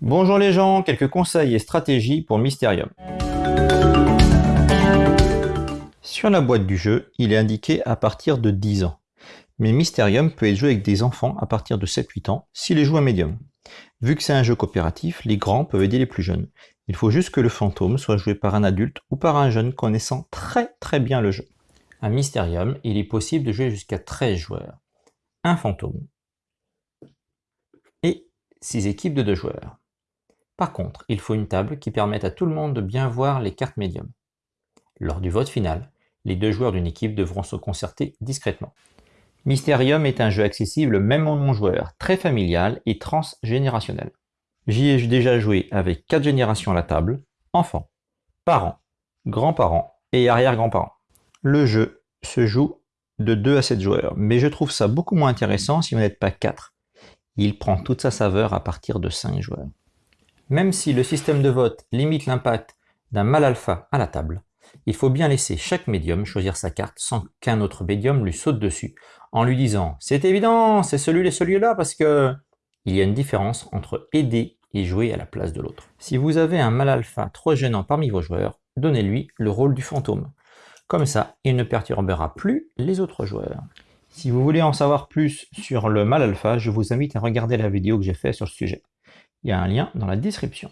Bonjour les gens, quelques conseils et stratégies pour Mysterium. Sur la boîte du jeu, il est indiqué à partir de 10 ans. Mais Mysterium peut être joué avec des enfants à partir de 7-8 ans, s'il est joué à médium. Vu que c'est un jeu coopératif, les grands peuvent aider les plus jeunes. Il faut juste que le fantôme soit joué par un adulte ou par un jeune connaissant très très bien le jeu. À Mysterium, il est possible de jouer jusqu'à 13 joueurs. Un fantôme. Et 6 équipes de 2 joueurs. Par contre, il faut une table qui permette à tout le monde de bien voir les cartes médium. Lors du vote final, les deux joueurs d'une équipe devront se concerter discrètement. Mysterium est un jeu accessible même aux non-joueurs, très familial et transgénérationnel. J'y ai déjà joué avec 4 générations à la table, enfants, parents, grands-parents et arrière-grands-parents. Le jeu se joue de 2 à 7 joueurs, mais je trouve ça beaucoup moins intéressant si vous n'êtes pas 4. Il prend toute sa saveur à partir de 5 joueurs. Même si le système de vote limite l'impact d'un mal alpha à la table, il faut bien laisser chaque médium choisir sa carte sans qu'un autre médium lui saute dessus, en lui disant « c'est évident, c'est celui-là celui-là parce que… » Il y a une différence entre aider et jouer à la place de l'autre. Si vous avez un mal alpha trop gênant parmi vos joueurs, donnez-lui le rôle du fantôme. Comme ça, il ne perturbera plus les autres joueurs. Si vous voulez en savoir plus sur le mal alpha, je vous invite à regarder la vidéo que j'ai faite sur ce sujet. Il y a un lien dans la description.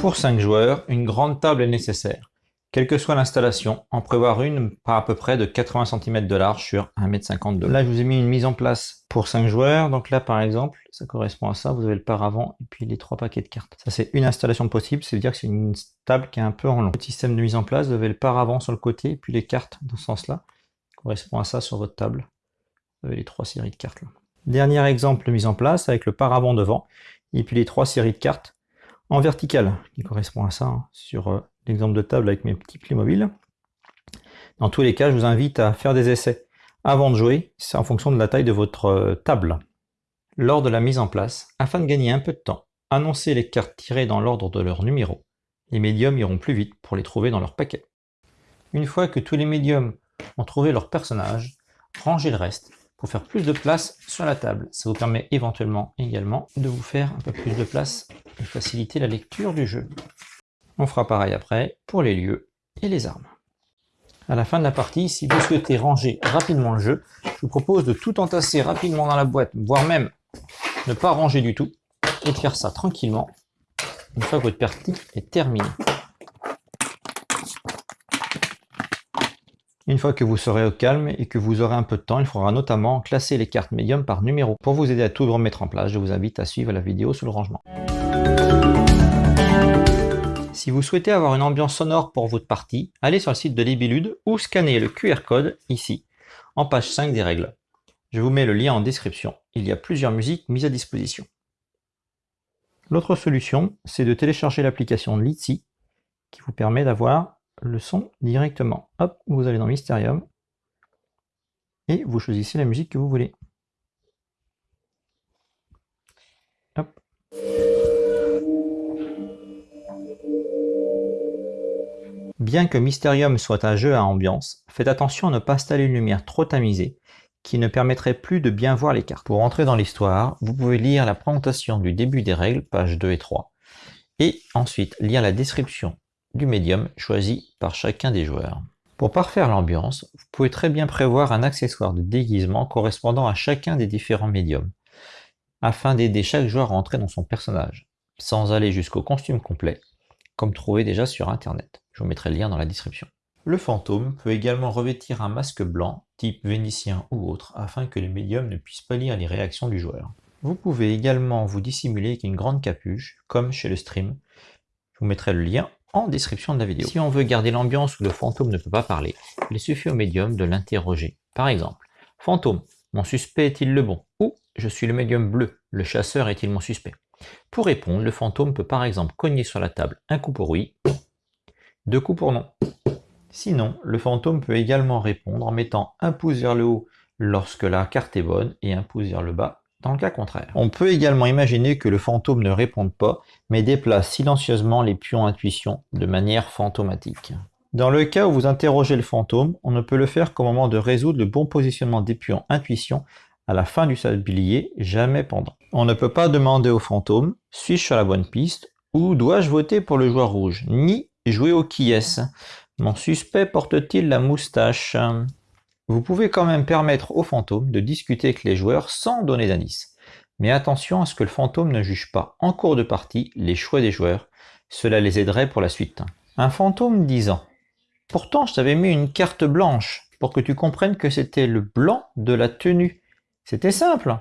Pour 5 joueurs, une grande table est nécessaire. Quelle que soit l'installation, en prévoir une par à peu près de 80 cm de large sur 1,50 m de Là, je vous ai mis une mise en place pour 5 joueurs. Donc là, par exemple, ça correspond à ça. Vous avez le paravent et puis les trois paquets de cartes. Ça, c'est une installation possible. C'est-à-dire que c'est une table qui est un peu en long. Le système de mise en place, vous avez le paravent sur le côté et puis les cartes dans ce sens-là. correspond à ça sur votre table. Vous avez les trois séries de cartes. Dernier exemple de mise en place avec le paravent devant et puis les trois séries de cartes en vertical qui correspond à ça hein, sur euh, l'exemple de table avec mes petits Playmobil. Dans tous les cas, je vous invite à faire des essais avant de jouer, c'est en fonction de la taille de votre euh, table. Lors de la mise en place, afin de gagner un peu de temps, annoncez les cartes tirées dans l'ordre de leur numéro. Les médiums iront plus vite pour les trouver dans leur paquet. Une fois que tous les médiums ont trouvé leur personnage, rangez le reste pour faire plus de place sur la table. Ça vous permet éventuellement également de vous faire un peu plus de place et faciliter la lecture du jeu. On fera pareil après pour les lieux et les armes. À la fin de la partie, si vous souhaitez ranger rapidement le jeu, je vous propose de tout entasser rapidement dans la boîte, voire même ne pas ranger du tout, et de faire ça tranquillement une fois que votre partie est terminée. Une fois que vous serez au calme et que vous aurez un peu de temps, il faudra notamment classer les cartes médium par numéro. Pour vous aider à tout remettre en place, je vous invite à suivre la vidéo sur le rangement. Si vous souhaitez avoir une ambiance sonore pour votre partie, allez sur le site de Libilude ou scannez le QR code ici, en page 5 des règles. Je vous mets le lien en description. Il y a plusieurs musiques mises à disposition. L'autre solution, c'est de télécharger l'application Litsi, qui vous permet d'avoir le son directement. Hop, vous allez dans Mysterium et vous choisissez la musique que vous voulez. Bien que Mysterium soit un jeu à ambiance, faites attention à ne pas installer une lumière trop tamisée qui ne permettrait plus de bien voir les cartes. Pour entrer dans l'histoire, vous pouvez lire la présentation du début des règles, pages 2 et 3, et ensuite lire la description du médium choisi par chacun des joueurs. Pour parfaire l'ambiance, vous pouvez très bien prévoir un accessoire de déguisement correspondant à chacun des différents médiums, afin d'aider chaque joueur à entrer dans son personnage, sans aller jusqu'au costume complet, comme trouvé déjà sur internet. Je vous mettrai le lien dans la description. Le fantôme peut également revêtir un masque blanc, type vénitien ou autre, afin que les médiums ne puissent pas lire les réactions du joueur. Vous pouvez également vous dissimuler avec une grande capuche, comme chez le stream. Je vous mettrai le lien description de la vidéo. Si on veut garder l'ambiance où le fantôme ne peut pas parler, il suffit au médium de l'interroger. Par exemple, fantôme, mon suspect est-il le bon? Ou je suis le médium bleu, le chasseur est-il mon suspect? Pour répondre, le fantôme peut par exemple cogner sur la table un coup pour oui, deux coups pour non. Sinon, le fantôme peut également répondre en mettant un pouce vers le haut lorsque la carte est bonne et un pouce vers le bas dans le cas contraire. On peut également imaginer que le fantôme ne réponde pas, mais déplace silencieusement les pions intuition de manière fantomatique. Dans le cas où vous interrogez le fantôme, on ne peut le faire qu'au moment de résoudre le bon positionnement des pions intuition à la fin du sablier, jamais pendant. On ne peut pas demander au fantôme « suis-je sur la bonne piste ?» ou « dois-je voter pour le joueur rouge ?» ni « jouer au qui Mon suspect porte-t-il la moustache ?» Vous pouvez quand même permettre au fantôme de discuter avec les joueurs sans donner d'indice. Mais attention à ce que le fantôme ne juge pas en cours de partie les choix des joueurs, cela les aiderait pour la suite. Un fantôme disant « Pourtant je t'avais mis une carte blanche pour que tu comprennes que c'était le blanc de la tenue. C'était simple !»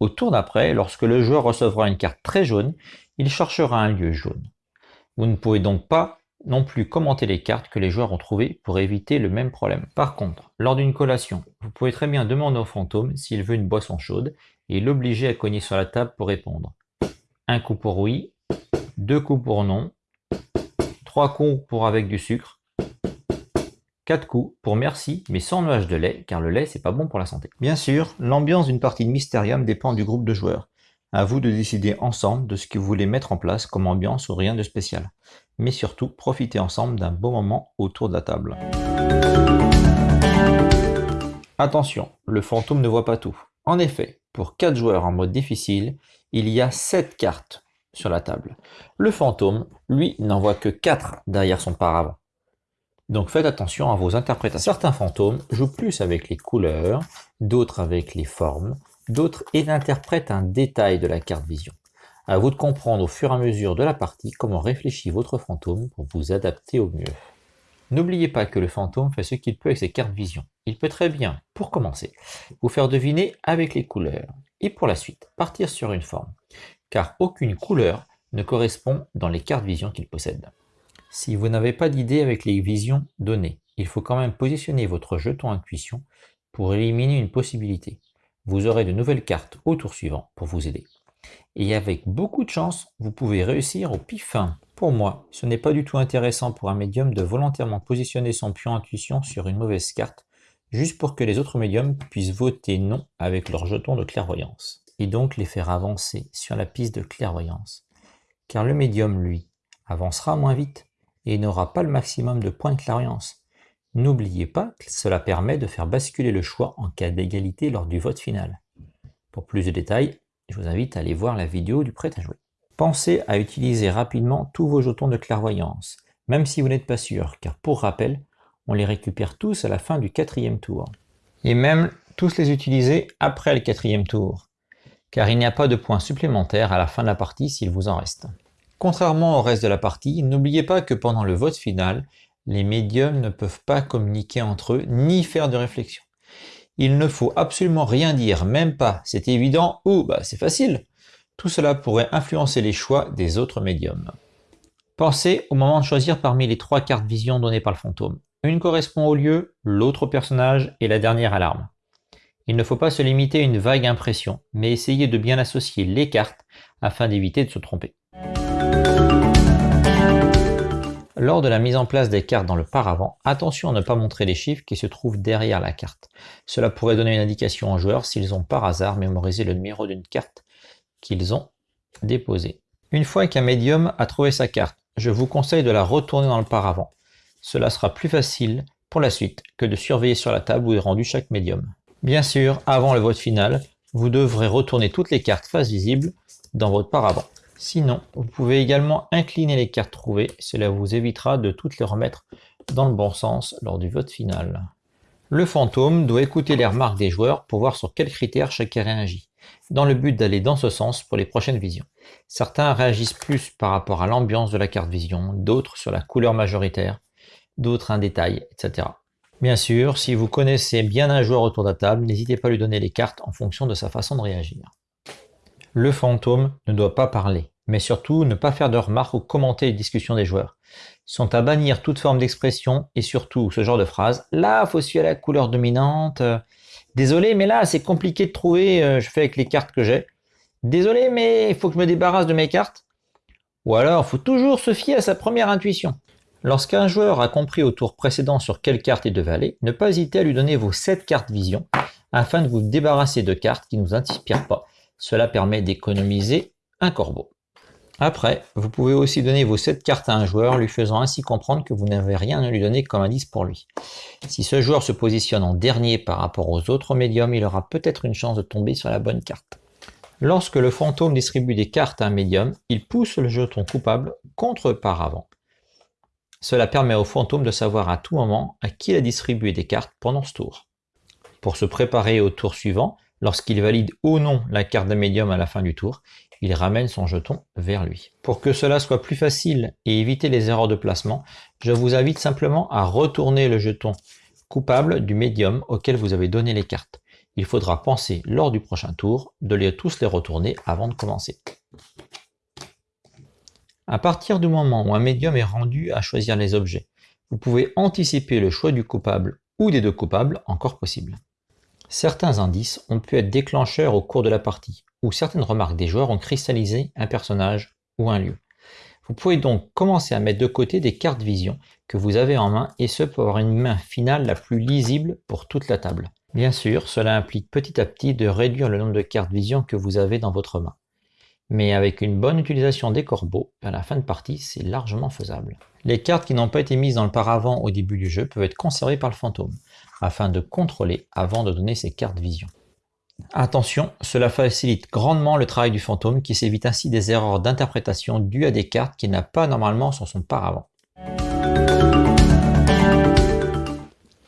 Au tour d'après, lorsque le joueur recevra une carte très jaune, il cherchera un lieu jaune. Vous ne pouvez donc pas non plus commenter les cartes que les joueurs ont trouvées pour éviter le même problème. Par contre, lors d'une collation, vous pouvez très bien demander au fantôme s'il veut une boisson chaude et l'obliger à cogner sur la table pour répondre. Un coup pour oui, deux coups pour non, trois coups pour avec du sucre, quatre coups pour merci mais sans nuage de lait car le lait c'est pas bon pour la santé. Bien sûr, l'ambiance d'une partie de Mysterium dépend du groupe de joueurs. À vous de décider ensemble de ce que vous voulez mettre en place comme ambiance ou rien de spécial. Mais surtout, profitez ensemble d'un beau moment autour de la table. Attention, le fantôme ne voit pas tout. En effet, pour 4 joueurs en mode difficile, il y a 7 cartes sur la table. Le fantôme, lui, n'en voit que 4 derrière son paravent. Donc faites attention à vos interprétations. Certains fantômes jouent plus avec les couleurs, d'autres avec les formes, D'autres interprètent un détail de la carte vision. À vous de comprendre au fur et à mesure de la partie comment réfléchit votre fantôme pour vous adapter au mieux. N'oubliez pas que le fantôme fait ce qu'il peut avec ses cartes vision. Il peut très bien, pour commencer, vous faire deviner avec les couleurs, et pour la suite, partir sur une forme, car aucune couleur ne correspond dans les cartes vision qu'il possède. Si vous n'avez pas d'idée avec les visions données, il faut quand même positionner votre jeton intuition pour éliminer une possibilité vous aurez de nouvelles cartes au tour suivant pour vous aider. Et avec beaucoup de chance, vous pouvez réussir au pif Pour moi, ce n'est pas du tout intéressant pour un médium de volontairement positionner son pion intuition sur une mauvaise carte, juste pour que les autres médiums puissent voter non avec leur jeton de clairvoyance, et donc les faire avancer sur la piste de clairvoyance. Car le médium, lui, avancera moins vite, et n'aura pas le maximum de points de clairvoyance, N'oubliez pas que cela permet de faire basculer le choix en cas d'égalité lors du vote final. Pour plus de détails, je vous invite à aller voir la vidéo du prêt à jouer. Pensez à utiliser rapidement tous vos jetons de clairvoyance, même si vous n'êtes pas sûr, car pour rappel, on les récupère tous à la fin du quatrième tour. Et même tous les utiliser après le quatrième tour, car il n'y a pas de points supplémentaires à la fin de la partie s'il vous en reste. Contrairement au reste de la partie, n'oubliez pas que pendant le vote final, les médiums ne peuvent pas communiquer entre eux ni faire de réflexion. Il ne faut absolument rien dire, même pas c'est évident ou bah, c'est facile. Tout cela pourrait influencer les choix des autres médiums. Pensez au moment de choisir parmi les trois cartes vision données par le fantôme. Une correspond au lieu, l'autre au personnage et la dernière à l'arme. Il ne faut pas se limiter à une vague impression, mais essayer de bien associer les cartes afin d'éviter de se tromper. Lors de la mise en place des cartes dans le paravent, attention à ne pas montrer les chiffres qui se trouvent derrière la carte. Cela pourrait donner une indication aux joueurs s'ils ont par hasard mémorisé le numéro d'une carte qu'ils ont déposée. Une fois qu'un médium a trouvé sa carte, je vous conseille de la retourner dans le paravent. Cela sera plus facile pour la suite que de surveiller sur la table où est rendu chaque médium. Bien sûr, avant le vote final, vous devrez retourner toutes les cartes face visible dans votre paravent. Sinon, vous pouvez également incliner les cartes trouvées, cela vous évitera de toutes les remettre dans le bon sens lors du vote final. Le fantôme doit écouter les remarques des joueurs pour voir sur quels critères chacun réagit, dans le but d'aller dans ce sens pour les prochaines visions. Certains réagissent plus par rapport à l'ambiance de la carte vision, d'autres sur la couleur majoritaire, d'autres un détail, etc. Bien sûr, si vous connaissez bien un joueur autour de la table, n'hésitez pas à lui donner les cartes en fonction de sa façon de réagir. Le fantôme ne doit pas parler, mais surtout ne pas faire de remarques ou commenter les discussions des joueurs. Ils sont à bannir toute forme d'expression et surtout ce genre de phrase « Là, faut suivre la couleur dominante. Désolé, mais là, c'est compliqué de trouver, euh, je fais avec les cartes que j'ai. Désolé, mais il faut que je me débarrasse de mes cartes. » Ou alors, faut toujours se fier à sa première intuition. Lorsqu'un joueur a compris au tour précédent sur quelle carte il devait aller, ne pas hésiter à lui donner vos 7 cartes vision afin de vous débarrasser de cartes qui ne vous inspirent pas Cela permet d'économiser un corbeau. Après, vous pouvez aussi donner vos 7 cartes à un joueur, lui faisant ainsi comprendre que vous n'avez rien à lui donner comme indice pour lui. Si ce joueur se positionne en dernier par rapport aux autres médiums, il aura peut-être une chance de tomber sur la bonne carte. Lorsque le fantôme distribue des cartes à un médium, il pousse le jeton coupable contre par avant. Cela permet au fantôme de savoir à tout moment à qui il a distribué des cartes pendant ce tour. Pour se préparer au tour suivant, lorsqu'il valide ou non la carte d'un médium à la fin du tour, il ramène son jeton vers lui. Pour que cela soit plus facile et éviter les erreurs de placement, je vous invite simplement à retourner le jeton coupable du médium auquel vous avez donné les cartes. Il faudra penser lors du prochain tour de les tous les retourner avant de commencer. À partir du moment où un médium est rendu à choisir les objets, vous pouvez anticiper le choix du coupable ou des deux coupables encore possible. Certains indices ont pu être déclencheurs au cours de la partie, où certaines remarques des joueurs ont cristallisé un personnage ou un lieu. Vous pouvez donc commencer à mettre de côté des cartes vision que vous avez en main et ce pour avoir une main finale la plus lisible pour toute la table. Bien sûr, cela implique petit à petit de réduire le nombre de cartes vision que vous avez dans votre main. Mais avec une bonne utilisation des corbeaux, à la fin de partie, c'est largement faisable. Les cartes qui n'ont pas été mises dans le paravent au début du jeu peuvent être conservées par le fantôme afin de contrôler avant de donner ses cartes vision. Attention, cela facilite grandement le travail du fantôme qui s'évite ainsi des erreurs d'interprétation dues à des cartes qu'il n'a pas normalement sur son paravent.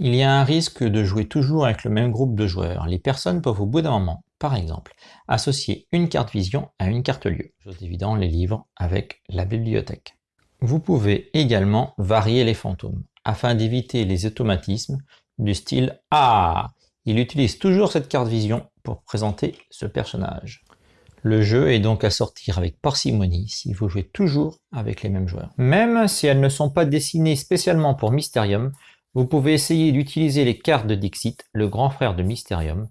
Il y a un risque de jouer toujours avec le même groupe de joueurs. Les personnes peuvent au bout d'un moment, par exemple, associer une carte vision à une carte lieu. Les livres avec la bibliothèque. Vous pouvez également varier les fantômes afin d'éviter les automatismes du style « Ah !» Il utilise toujours cette carte vision pour présenter ce personnage. Le jeu est donc à sortir avec parcimonie si vous jouez toujours avec les mêmes joueurs. Même si elles ne sont pas dessinées spécialement pour Mysterium, vous pouvez essayer d'utiliser les cartes de Dixit, le grand frère de Mysterium,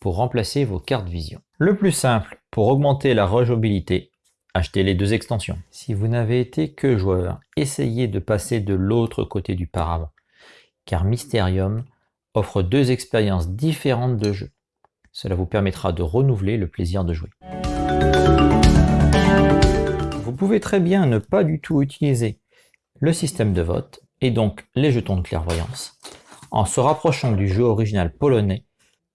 pour remplacer vos cartes vision. Le plus simple, pour augmenter la rejouabilité, achetez les deux extensions. Si vous n'avez été que joueur, essayez de passer de l'autre côté du paravent car Mysterium offre deux expériences différentes de jeu. Cela vous permettra de renouveler le plaisir de jouer. Vous pouvez très bien ne pas du tout utiliser le système de vote et donc les jetons de clairvoyance en se rapprochant du jeu original polonais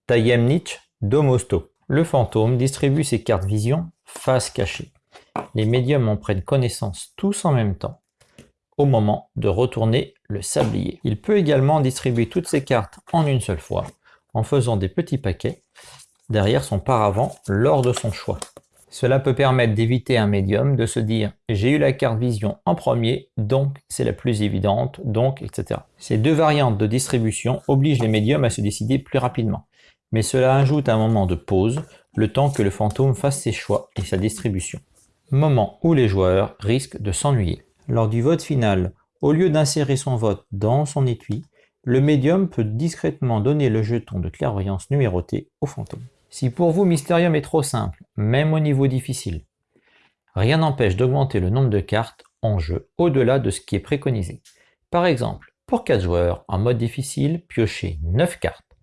Tajemnicz Domosto. Le fantôme distribue ses cartes vision face cachée. Les médiums en prennent connaissance tous en même temps moment de retourner le sablier. Il peut également distribuer toutes ses cartes en une seule fois, en faisant des petits paquets derrière son paravent lors de son choix. Cela peut permettre d'éviter un médium de se dire « j'ai eu la carte vision en premier, donc c'est la plus évidente, donc etc. » Ces deux variantes de distribution obligent les médiums à se décider plus rapidement, mais cela ajoute un moment de pause, le temps que le fantôme fasse ses choix et sa distribution. Moment où les joueurs risquent de s'ennuyer. Lors du vote final, au lieu d'insérer son vote dans son étui, le médium peut discrètement donner le jeton de clairvoyance numéroté au fantôme. Si pour vous Mysterium est trop simple, même au niveau difficile, rien n'empêche d'augmenter le nombre de cartes en jeu au-delà de ce qui est préconisé. Par exemple, pour 4 joueurs, en mode difficile, piochez 9 cartes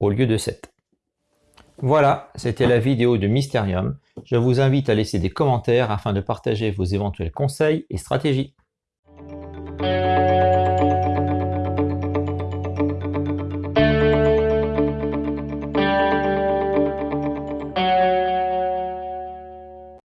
au lieu de 7. Voilà, c'était la vidéo de Mysterium. Je vous invite à laisser des commentaires afin de partager vos éventuels conseils et stratégies.